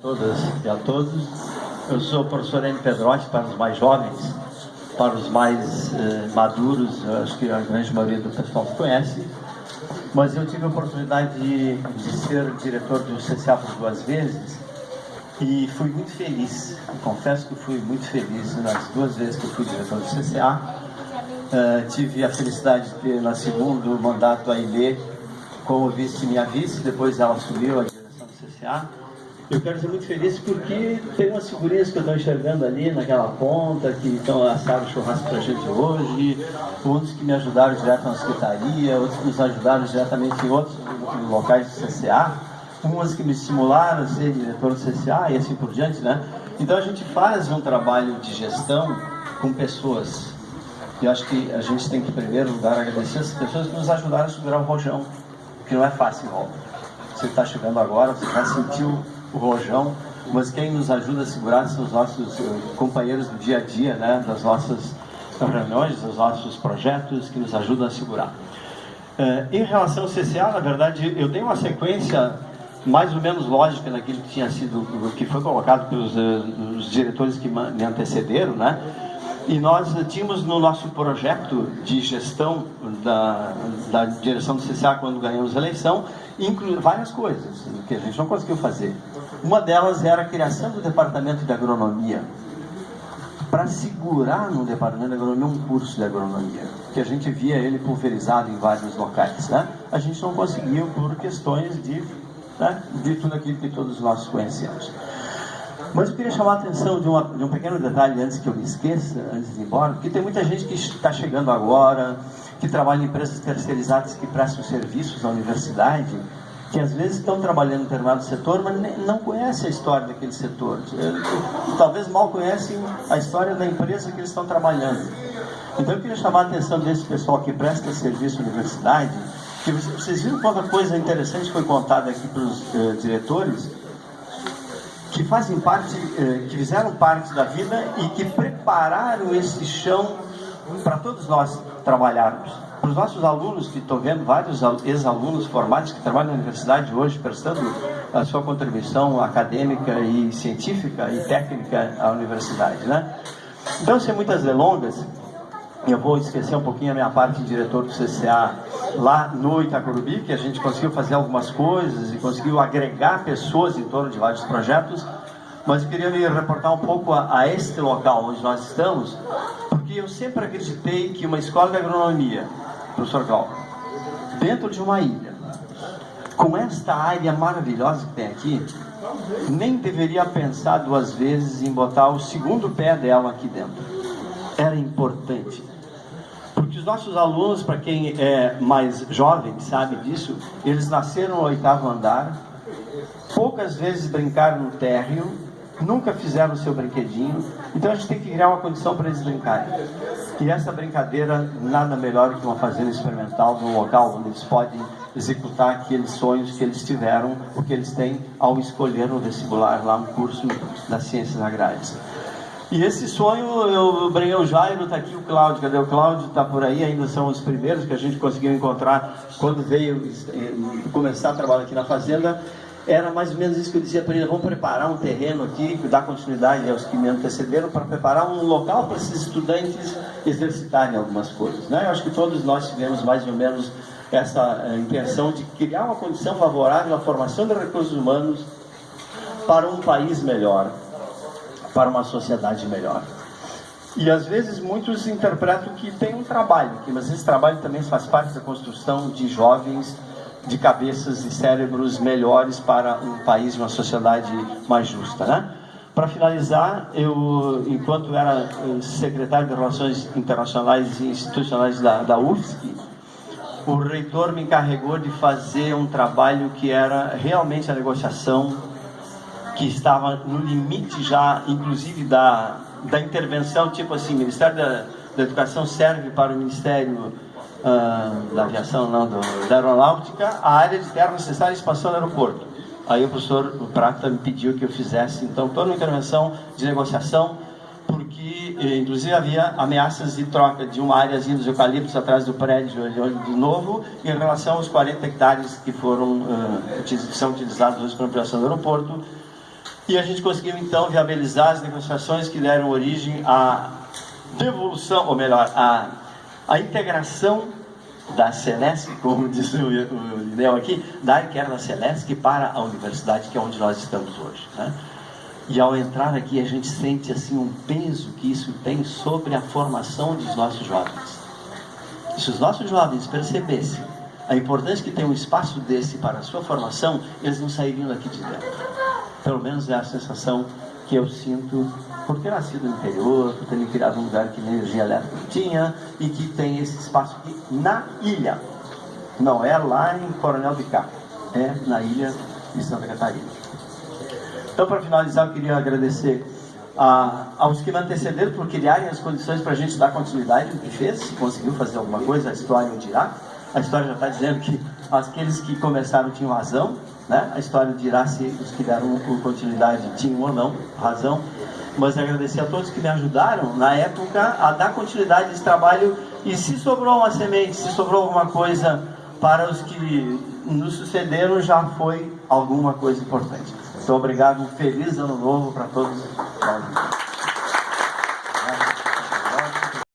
todas e a todos. Eu sou o professor M. Pedrotti para os mais jovens, para os mais eh, maduros, acho que a grande maioria do pessoal conhece. Mas eu tive a oportunidade de, de ser diretor do CCA por duas vezes e fui muito feliz. confesso que fui muito feliz nas duas vezes que fui diretor do CCA. Uh, tive a felicidade de ter na segundo mandato a Ilê como vice minha vice, depois ela assumiu a direção do CCA. Eu quero ser muito feliz porque tem umas figurinhas que eu estou enxergando ali naquela ponta, que estão assaram churrasco para a gente hoje, outros que me ajudaram direto na secretaria, outros que nos ajudaram diretamente em outros locais do CCA umas que me estimularam a ser diretor do CCA e assim por diante, né? Então a gente faz um trabalho de gestão com pessoas. E acho que a gente tem que, em primeiro lugar, agradecer as pessoas que nos ajudaram a segurar o rojão, que não é fácil, óbvio. Você está chegando agora, você já sentiu o rojão, mas quem nos ajuda a segurar são os nossos uh, companheiros do dia a dia, né? Das nossas reuniões, dos nossos projetos que nos ajudam a segurar. Uh, em relação ao CCA, na verdade, eu tenho uma sequência mais ou menos lógica naquilo que tinha sido, que foi colocado pelos os diretores que me antecederam, né? E nós tínhamos no nosso projeto de gestão da, da direção do CCA quando ganhamos a eleição, várias coisas que a gente não conseguiu fazer. Uma delas era a criação do departamento de agronomia, para segurar no departamento de agronomia um curso de agronomia, que a gente via ele pulverizado em vários locais. Né? A gente não conseguiu por questões de né, de tudo aquilo que todos nós conhecemos. Mas eu queria chamar a atenção de, uma, de um pequeno detalhe antes que eu me esqueça, antes de ir embora, porque tem muita gente que está chegando agora, que trabalha em empresas terceirizadas que prestam serviços à universidade, que às vezes estão trabalhando em determinado setor, mas não conhecem a história daquele setor. Talvez mal conhecem a história da empresa que eles estão trabalhando. Então eu queria chamar a atenção desse pessoal que presta serviço à universidade, que vocês viram quanta coisa interessante foi contada aqui pelos eh, diretores, que fazem parte, eh, que fizeram parte da vida e que prepararam esse chão para todos nós trabalharmos. Os nossos alunos, que estou vendo vários ex-alunos formados que trabalham na universidade hoje, prestando a sua contribuição acadêmica e científica e técnica à universidade. Né? Então, sem muitas delongas, eu vou esquecer um pouquinho a minha parte de diretor do CCA lá no Itacorubi, que a gente conseguiu fazer algumas coisas e conseguiu agregar pessoas em torno de vários projetos, mas eu queria me reportar um pouco a, a este local onde nós estamos, porque eu sempre acreditei que uma escola de agronomia, professor Glauco, dentro de uma ilha, com esta área maravilhosa que tem aqui, nem deveria pensar duas vezes em botar o segundo pé dela aqui dentro. Era importante porque os nossos alunos, para quem é mais jovem, sabe disso, eles nasceram no oitavo andar, poucas vezes brincaram no térreo, nunca fizeram o seu brinquedinho, então a gente tem que criar uma condição para eles brincarem. E essa brincadeira, nada melhor que uma fazenda experimental, num local onde eles podem executar aqueles sonhos que eles tiveram, o que eles têm ao escolher no vestibular lá no curso das ciências agrárias. E esse sonho, eu brinquei o Jairo, está aqui o Cláudio, cadê o Cláudio? Está por aí, ainda são os primeiros que a gente conseguiu encontrar quando veio eh, começar a trabalhar aqui na fazenda. Era mais ou menos isso que eu dizia para ele, vamos preparar um terreno aqui, dar continuidade aos que me antecederam, para preparar um local para esses estudantes exercitarem algumas coisas. Né? Eu acho que todos nós tivemos mais ou menos essa eh, intenção de criar uma condição favorável à formação de recursos humanos para um país melhor para uma sociedade melhor. E às vezes muitos interpretam que tem um trabalho aqui, mas esse trabalho também faz parte da construção de jovens, de cabeças e cérebros melhores para um país, uma sociedade mais justa, né? Para finalizar, eu, enquanto era eh, secretário de Relações Internacionais e Institucionais da, da UFSC, o reitor me encarregou de fazer um trabalho que era realmente a negociação que estava no limite já, inclusive, da, da intervenção, tipo assim, Ministério da, da Educação serve para o Ministério uh, da Aviação, não, do, da Aeronáutica, a área de terra necessária expansão do aeroporto. Aí o professor Prata me pediu que eu fizesse, então, toda uma intervenção de negociação, porque, eh, inclusive, havia ameaças de troca de uma áreazinha dos eucaliptos atrás do prédio de novo, em relação aos 40 hectares que foram uh, são utilizados hoje para a ampliação do aeroporto, E a gente conseguiu então viabilizar as negociações que deram origem à devolução, ou melhor, à, à integração da Celesc, como disse o, o aqui, da da Celesc para a universidade, que é onde nós estamos hoje. Né? E ao entrar aqui, a gente sente assim um peso que isso tem sobre a formação dos nossos jovens. Se os nossos jovens percebessem a importância que tem um espaço desse para a sua formação, eles não sairiam daqui de dentro. Pelo menos é a sensação que eu sinto por ter nascido no interior, por ter me criado um lugar que energia elétrica tinha e que tem esse espaço aqui na ilha. Não é lá em Coronel de Cá, é na ilha de Santa Catarina. Então, para finalizar, eu queria agradecer a, aos que me antecederam por criarem as condições para a gente dar continuidade no que fez, se conseguiu fazer alguma coisa, a história o dirá. A história já está dizendo que aqueles que começaram tinham razão, né? a história dirá se os que deram continuidade tinham ou não razão. Mas agradecer a todos que me ajudaram na época a dar continuidade a esse trabalho e se sobrou uma semente, se sobrou alguma coisa para os que nos sucederam, já foi alguma coisa importante. Então, obrigado, um feliz ano novo para todos.